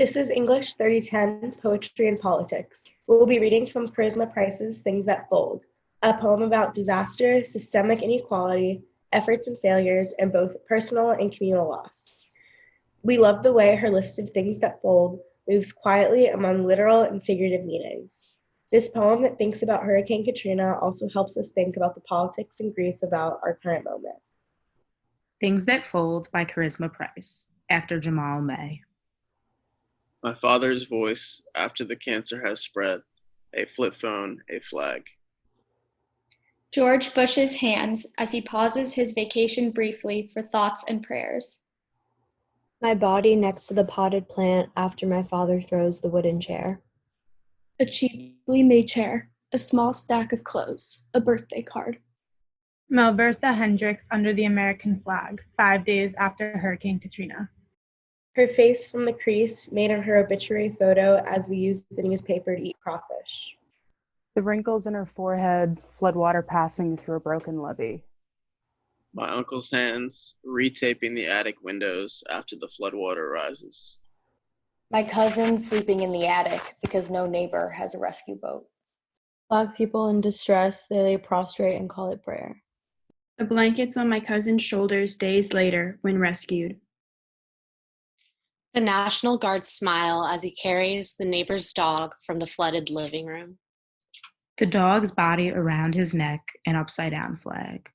This is English 3010 Poetry and Politics. We'll be reading from Charisma Price's Things That Fold, a poem about disaster, systemic inequality, efforts and failures, and both personal and communal loss. We love the way her list of things that fold moves quietly among literal and figurative meanings. This poem that thinks about Hurricane Katrina also helps us think about the politics and grief about our current moment. Things That Fold by Charisma Price, after Jamaal May. My father's voice after the cancer has spread, a flip phone, a flag. George Bush's hands as he pauses his vacation briefly for thoughts and prayers. My body next to the potted plant after my father throws the wooden chair. A cheaply made chair, a small stack of clothes, a birthday card. Melbertha Hendricks under the American flag, five days after Hurricane Katrina. Her face from the crease made on her obituary photo as we used the newspaper to eat crawfish. The wrinkles in her forehead, floodwater passing through a broken levee. My uncle's hands retaping the attic windows after the floodwater rises. My cousin sleeping in the attic because no neighbor has a rescue boat. Black people in distress, they lay prostrate and call it prayer. The blankets on my cousin's shoulders days later when rescued. The National Guard smile as he carries the neighbor's dog from the flooded living room. The dog's body around his neck, an upside down flag.